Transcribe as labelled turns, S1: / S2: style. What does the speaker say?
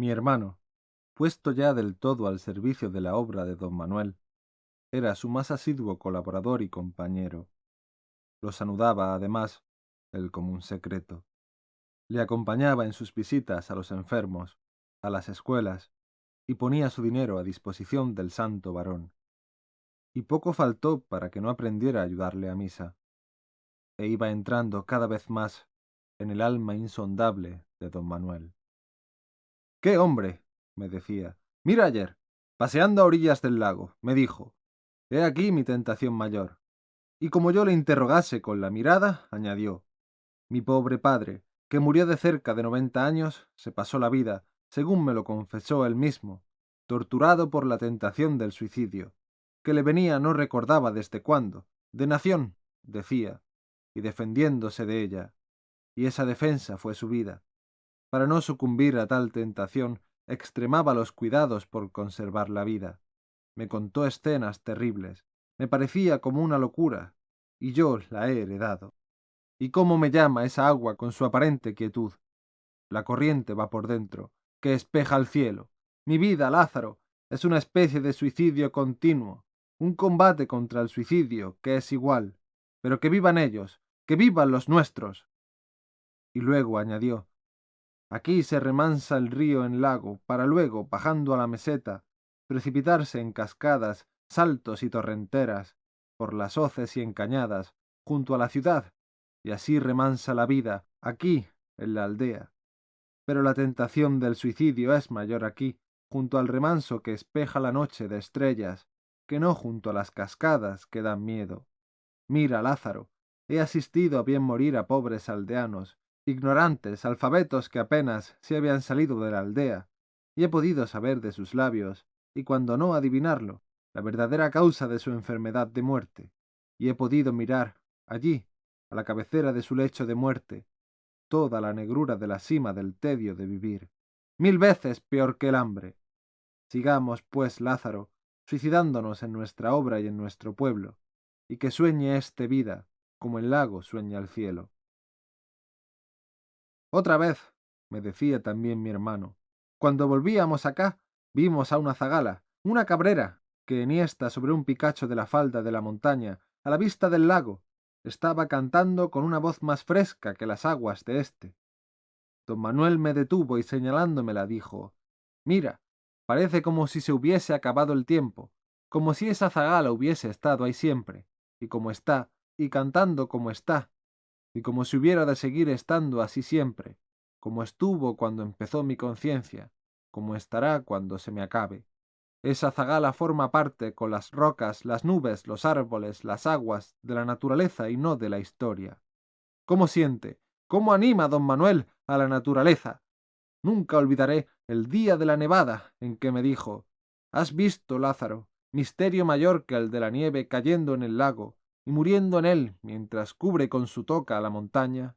S1: Mi hermano, puesto ya del todo al servicio de la obra de don Manuel, era su más asiduo colaborador y compañero. Los anudaba, además, el común secreto. Le acompañaba en sus visitas a los enfermos, a las escuelas, y ponía su dinero a disposición del santo varón. Y poco faltó para que no aprendiera a ayudarle a misa, e iba entrando cada vez más en el alma insondable de don Manuel. ¿Qué hombre? me decía. Mira ayer, paseando a orillas del lago, me dijo, He aquí mi tentación mayor. Y como yo le interrogase con la mirada, añadió, Mi pobre padre, que murió de cerca de noventa años, se pasó la vida, según me lo confesó él mismo, torturado por la tentación del suicidio, que le venía no recordaba desde cuándo, de nación, decía, y defendiéndose de ella, y esa defensa fue su vida. Para no sucumbir a tal tentación, extremaba los cuidados por conservar la vida. Me contó escenas terribles, me parecía como una locura, y yo la he heredado. ¿Y cómo me llama esa agua con su aparente quietud? La corriente va por dentro, que espeja el cielo. Mi vida, Lázaro, es una especie de suicidio continuo, un combate contra el suicidio, que es igual. Pero que vivan ellos, que vivan los nuestros. Y luego añadió, Aquí se remansa el río en lago, para luego, bajando a la meseta, precipitarse en cascadas, saltos y torrenteras, por las hoces y encañadas, junto a la ciudad, y así remansa la vida, aquí, en la aldea. Pero la tentación del suicidio es mayor aquí, junto al remanso que espeja la noche de estrellas, que no junto a las cascadas que dan miedo. Mira, Lázaro, he asistido a bien morir a pobres aldeanos, ignorantes, alfabetos que apenas se habían salido de la aldea, y he podido saber de sus labios, y cuando no adivinarlo, la verdadera causa de su enfermedad de muerte, y he podido mirar, allí, a la cabecera de su lecho de muerte, toda la negrura de la cima del tedio de vivir, mil veces peor que el hambre. Sigamos, pues, Lázaro, suicidándonos en nuestra obra y en nuestro pueblo, y que sueñe este vida, como el lago sueña el cielo. Otra vez, me decía también mi hermano, cuando volvíamos acá, vimos a una zagala, una cabrera, que enhiesta sobre un picacho de la falda de la montaña, a la vista del lago, estaba cantando con una voz más fresca que las aguas de éste. Don Manuel me detuvo y señalándomela dijo Mira, parece como si se hubiese acabado el tiempo, como si esa zagala hubiese estado ahí siempre, y como está, y cantando como está, y como si hubiera de seguir estando así siempre, como estuvo cuando empezó mi conciencia, como estará cuando se me acabe. Esa zagala forma parte con las rocas, las nubes, los árboles, las aguas, de la naturaleza y no de la historia. ¿Cómo siente? ¿Cómo anima don Manuel a la naturaleza? Nunca olvidaré el día de la nevada en que me dijo Has visto, Lázaro, misterio mayor que el de la nieve cayendo en el lago, y muriendo en él mientras cubre con su toca la montaña.